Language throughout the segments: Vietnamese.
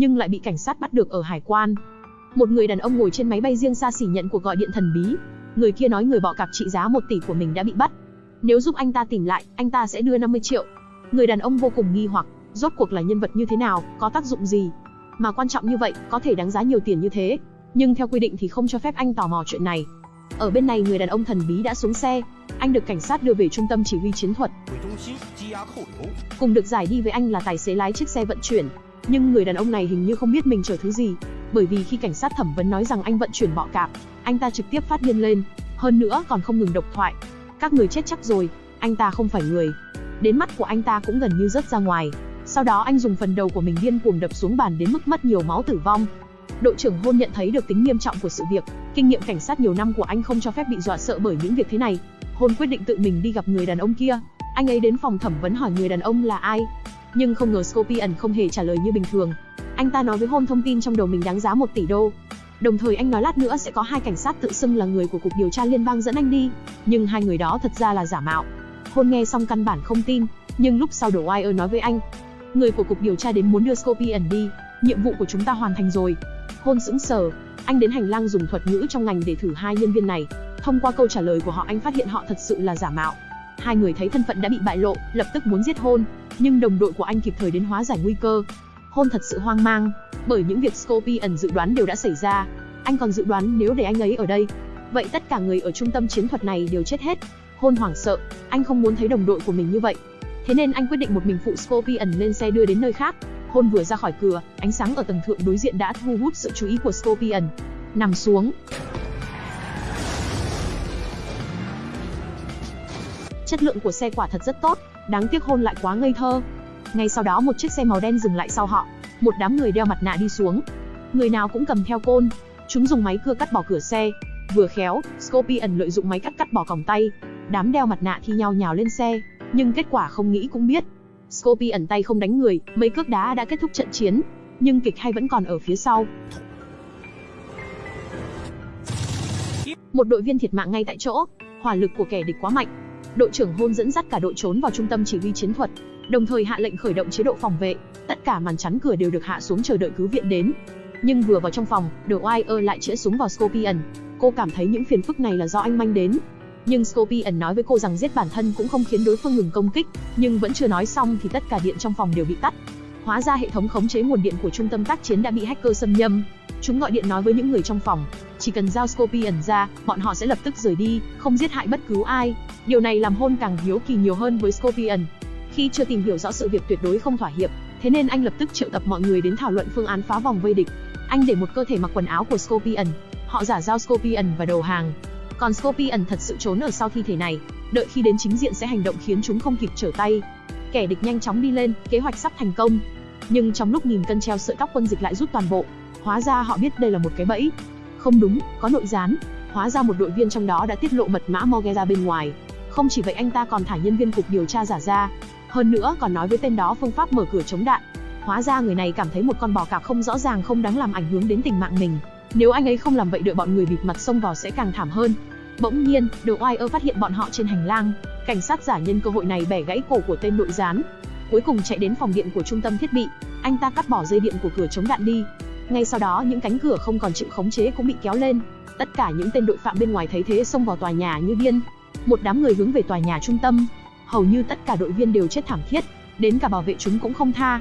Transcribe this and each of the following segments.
nhưng lại bị cảnh sát bắt được ở hải quan. Một người đàn ông ngồi trên máy bay riêng xa xỉ nhận cuộc gọi điện thần bí. Người kia nói người bọ cạp trị giá 1 tỷ của mình đã bị bắt. Nếu giúp anh ta tìm lại, anh ta sẽ đưa 50 triệu. Người đàn ông vô cùng nghi hoặc, rốt cuộc là nhân vật như thế nào, có tác dụng gì? Mà quan trọng như vậy, có thể đáng giá nhiều tiền như thế. Nhưng theo quy định thì không cho phép anh tò mò chuyện này. Ở bên này người đàn ông thần bí đã xuống xe, anh được cảnh sát đưa về trung tâm chỉ huy chiến thuật. Cùng được giải đi với anh là tài xế lái chiếc xe vận chuyển. Nhưng người đàn ông này hình như không biết mình chở thứ gì, bởi vì khi cảnh sát thẩm vấn nói rằng anh vận chuyển bọ cạp, anh ta trực tiếp phát điên lên, hơn nữa còn không ngừng độc thoại. Các người chết chắc rồi, anh ta không phải người. Đến mắt của anh ta cũng gần như rớt ra ngoài. Sau đó anh dùng phần đầu của mình điên cuồng đập xuống bàn đến mức mất nhiều máu tử vong. Đội trưởng Hôn nhận thấy được tính nghiêm trọng của sự việc, kinh nghiệm cảnh sát nhiều năm của anh không cho phép bị dọa sợ bởi những việc thế này. Hôn quyết định tự mình đi gặp người đàn ông kia. Anh ấy đến phòng thẩm vấn hỏi người đàn ông là ai. Nhưng không ngờ Scorpion không hề trả lời như bình thường. Anh ta nói với Hôn thông tin trong đầu mình đáng giá 1 tỷ đô. Đồng thời anh nói lát nữa sẽ có hai cảnh sát tự xưng là người của cục điều tra liên bang dẫn anh đi, nhưng hai người đó thật ra là giả mạo. Hôn nghe xong căn bản không tin, nhưng lúc sau đổ Wire nói với anh, người của cục điều tra đến muốn đưa Scorpion đi, nhiệm vụ của chúng ta hoàn thành rồi. Hôn sững sờ, anh đến hành lang dùng thuật ngữ trong ngành để thử hai nhân viên này. Thông qua câu trả lời của họ anh phát hiện họ thật sự là giả mạo. Hai người thấy thân phận đã bị bại lộ, lập tức muốn giết Hôn, nhưng đồng đội của anh kịp thời đến hóa giải nguy cơ. Hôn thật sự hoang mang, bởi những việc Scorpion dự đoán đều đã xảy ra. Anh còn dự đoán nếu để anh ấy ở đây, vậy tất cả người ở trung tâm chiến thuật này đều chết hết. Hôn hoảng sợ, anh không muốn thấy đồng đội của mình như vậy. Thế nên anh quyết định một mình phụ Scorpion lên xe đưa đến nơi khác. Hôn vừa ra khỏi cửa, ánh sáng ở tầng thượng đối diện đã thu hút sự chú ý của Scorpion. Nằm xuống. Chất lượng của xe quả thật rất tốt, đáng tiếc Hôn lại quá ngây thơ. Ngay sau đó một chiếc xe màu đen dừng lại sau họ, một đám người đeo mặt nạ đi xuống. Người nào cũng cầm theo côn, chúng dùng máy cưa cắt bỏ cửa xe. Vừa khéo, Scorpion lợi dụng máy cắt cắt bỏ còng tay. Đám đeo mặt nạ thi nhau nhào lên xe, nhưng kết quả không nghĩ cũng biết. Scorpion tay không đánh người, mấy cước đá đã kết thúc trận chiến, nhưng kịch hay vẫn còn ở phía sau. Một đội viên thiệt mạng ngay tại chỗ, hỏa lực của kẻ địch quá mạnh. Đội trưởng Hôn dẫn dắt cả đội trốn vào trung tâm chỉ huy chiến thuật, đồng thời hạ lệnh khởi động chế độ phòng vệ. Tất cả màn chắn cửa đều được hạ xuống chờ đợi cứu viện đến. Nhưng vừa vào trong phòng, The Wire lại chĩa súng vào Scorpion. Cô cảm thấy những phiền phức này là do anh manh đến. Nhưng Scorpion nói với cô rằng giết bản thân cũng không khiến đối phương ngừng công kích, nhưng vẫn chưa nói xong thì tất cả điện trong phòng đều bị tắt. Hóa ra hệ thống khống chế nguồn điện của trung tâm tác chiến đã bị hacker xâm nhâm. Chúng gọi điện nói với những người trong phòng, chỉ cần giao Scorpion ra, bọn họ sẽ lập tức rời đi, không giết hại bất cứ ai. Điều này làm hôn càng hiếu kỳ nhiều hơn với Scorpion. Khi chưa tìm hiểu rõ sự việc tuyệt đối không thỏa hiệp, thế nên anh lập tức triệu tập mọi người đến thảo luận phương án phá vòng vây địch. Anh để một cơ thể mặc quần áo của Scorpion, họ giả giao Scorpion và đầu hàng. Còn Scorpion thật sự trốn ở sau thi thể này, đợi khi đến chính diện sẽ hành động khiến chúng không kịp trở tay. Kẻ địch nhanh chóng đi lên, kế hoạch sắp thành công. Nhưng trong lúc nghìn cân treo sợi tóc quân dịch lại rút toàn bộ, hóa ra họ biết đây là một cái bẫy. Không đúng, có nội gián. Hóa ra một đội viên trong đó đã tiết lộ mật mã Morgue bên ngoài. Không chỉ vậy anh ta còn thả nhân viên cục điều tra giả ra, hơn nữa còn nói với tên đó phương pháp mở cửa chống đạn. Hóa ra người này cảm thấy một con bò cạp không rõ ràng không đáng làm ảnh hưởng đến tình mạng mình. Nếu anh ấy không làm vậy đợi bọn người bịt mặt xông vào sẽ càng thảm hơn. Bỗng nhiên, đồ oai ơ phát hiện bọn họ trên hành lang. Cảnh sát giả nhân cơ hội này bẻ gãy cổ của tên nội gián. Cuối cùng chạy đến phòng điện của trung tâm thiết bị, anh ta cắt bỏ dây điện của cửa chống đạn đi. Ngay sau đó những cánh cửa không còn chịu khống chế cũng bị kéo lên. Tất cả những tên đội phạm bên ngoài thấy thế xông vào tòa nhà như điên. Một đám người hướng về tòa nhà trung tâm. Hầu như tất cả đội viên đều chết thảm thiết, đến cả bảo vệ chúng cũng không tha.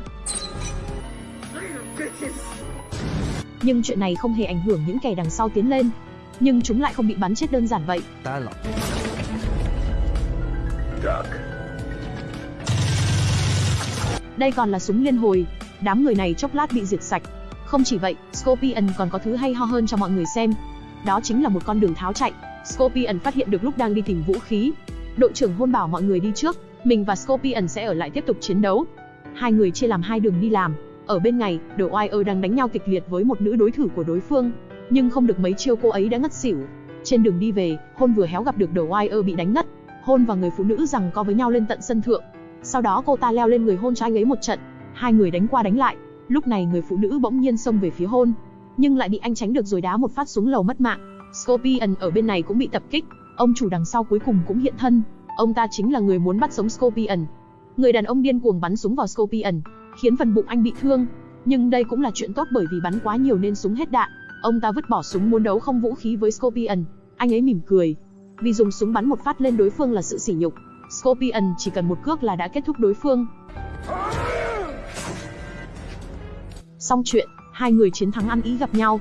Nhưng chuyện này không hề ảnh hưởng những kẻ đằng sau tiến lên. Nhưng chúng lại không bị bắn chết đơn giản vậy. Đây còn là súng liên hồi. Đám người này chốc lát bị diệt sạch. Không chỉ vậy, Scorpion còn có thứ hay ho hơn cho mọi người xem. Đó chính là một con đường tháo chạy. Scorpion phát hiện được lúc đang đi tìm vũ khí. Đội trưởng hôn bảo mọi người đi trước, mình và Scorpion sẽ ở lại tiếp tục chiến đấu. Hai người chia làm hai đường đi làm. Ở bên này, The Wire đang đánh nhau kịch liệt với một nữ đối thủ của đối phương, nhưng không được mấy chiêu cô ấy đã ngất xỉu. Trên đường đi về, Hôn vừa héo gặp được The Wire bị đánh ngất. Hôn và người phụ nữ rằng co với nhau lên tận sân thượng. Sau đó cô ta leo lên người Hôn cho anh ấy một trận. Hai người đánh qua đánh lại. Lúc này người phụ nữ bỗng nhiên xông về phía Hôn, nhưng lại bị anh tránh được rồi đá một phát xuống lầu mất mạng. Scorpion ở bên này cũng bị tập kích. Ông chủ đằng sau cuối cùng cũng hiện thân. Ông ta chính là người muốn bắt sống Scorpion. Người đàn ông điên cuồng bắn súng vào Scorpion, khiến phần bụng anh bị thương. Nhưng đây cũng là chuyện tốt bởi vì bắn quá nhiều nên súng hết đạn. Ông ta vứt bỏ súng muốn đấu không vũ khí với Scorpion. Anh ấy mỉm cười. Vì dùng súng bắn một phát lên đối phương là sự sỉ nhục. Scorpion chỉ cần một cước là đã kết thúc đối phương. Xong chuyện, hai người chiến thắng ăn ý gặp nhau.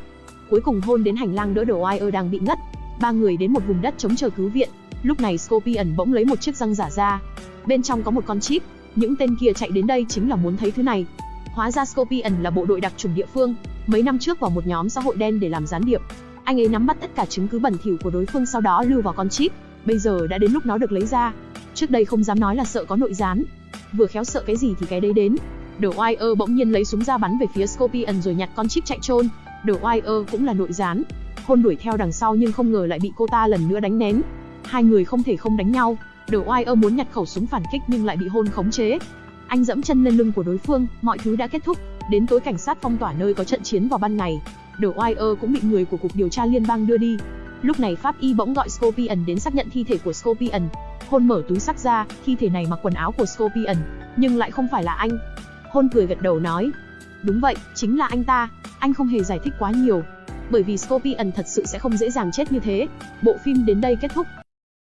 Cuối cùng hôn đến hành lang đỡ đồ ai ơ đang bị ngất. Ba người đến một vùng đất chống chờ cứu viện. Lúc này Scorpion bỗng lấy một chiếc răng giả ra. Bên trong có một con chip. Những tên kia chạy đến đây chính là muốn thấy thứ này. Hóa ra Scorpion là bộ đội đặc chủng địa phương, mấy năm trước vào một nhóm xã hội đen để làm gián điệp. Anh ấy nắm bắt tất cả chứng cứ bẩn thỉu của đối phương sau đó lưu vào con chip. Bây giờ đã đến lúc nó được lấy ra. Trước đây không dám nói là sợ có nội gián. Vừa khéo sợ cái gì thì cái đấy đến. Đồ Wire bỗng nhiên lấy súng ra bắn về phía Scorpion rồi nhặt con chip chạy trôn. The Wire cũng là nội gián. Hôn đuổi theo đằng sau nhưng không ngờ lại bị cô ta lần nữa đánh nén. Hai người không thể không đánh nhau. The Wire muốn nhặt khẩu súng phản kích nhưng lại bị hôn khống chế. Anh dẫm chân lên lưng của đối phương, mọi thứ đã kết thúc. Đến tối cảnh sát phong tỏa nơi có trận chiến vào ban ngày. The Wire cũng bị người của cục điều tra liên bang đưa đi. Lúc này pháp y bỗng gọi Scorpion đến xác nhận thi thể của Scorpion. Hôn mở túi sắc ra, thi thể này mặc quần áo của Scorpion, nhưng lại không phải là anh. Hôn cười gật đầu nói, đúng vậy, chính là anh ta. Anh không hề giải thích quá nhiều, bởi vì Scorpion thật sự sẽ không dễ dàng chết như thế. Bộ phim đến đây kết thúc,